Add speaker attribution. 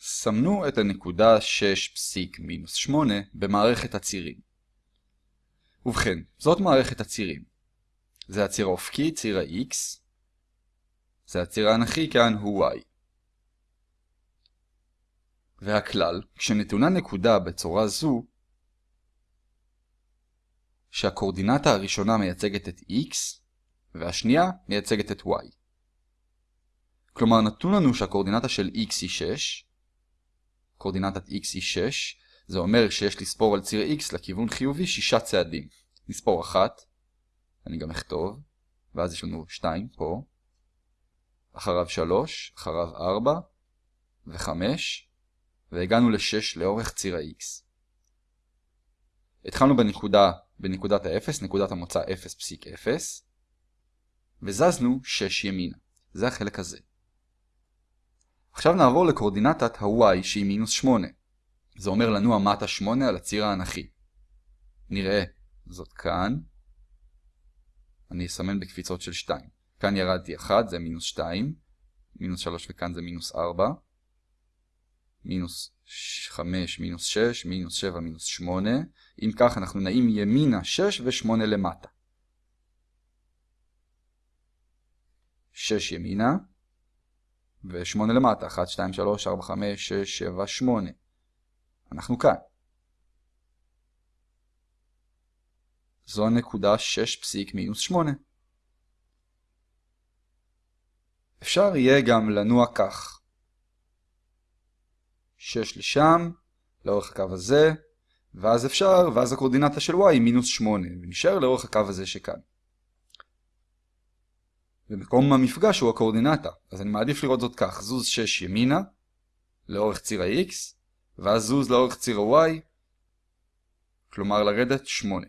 Speaker 1: סמנו את הנקודה 6 פסיק מינוס 8 במערכת הצירים. ובכן, זאת מערכת הצירים. זה הציר האופקי, ציר ה-x. זה הציר האנכי, כאן הוא y. והכלל, כשנתונה נקודה בצורה זו, שהקורדינטה הראשונה מייצגת את x, והשנייה מייצגת את y. כלומר, נתון לנו שהקורדינטה של x היא 6, קורדינטת x היא 6, זה אומר שיש לספור על ציר x לכיוון חיובי 6 צעדים. נספור 1, אני גם אכתוב, ואז יש לנו 2 פה, אחריו 3, אחריו 4 ו-5, והגענו ל-6 לאורך ציר ה-x. התחלנו בנקודה, בנקודת ה-0, נקודת המוצא 0.0, וזזנו 6 ימינה. זה החלק הזה. עכשיו נעבור לקורדינטת ה-y שהיא מינוס 8. זה אומר לנוע מטה 8 על הציר האנכי. נראה זאת כאן. אני אסמן בקפיצות של 2. כאן ירדתי 1, זה מינוס 2. מינוס 3 וכאן זה מינוס 4. מינוס 5, מינוס 6, מינוס 7, מינוס 8. אם כך אנחנו נעים ימינה 6 ו-8 למטה. 6 ימינה. ו-8 למטה, 1, 2, 3, 4, 5, 6, 7, 8. אנחנו כאן. זו הנקודה 6 פסיק מינוס 8. אפשר יהיה גם לנוע כך. 6 לשם, לאורך הקו הזה, ואז אפשר, ואז הקורדינטה של y היא מינוס 8, ונשאר לאורך הקו הזה שכאן. ומקום המפגש הוא הקורדינטה, אז אני מעדיף לראות זאת כך, זוז 6 ימינה, לאורך ציר ה-x, ואז זוז לאורך ציר ה-y, כלומר לרדת 8.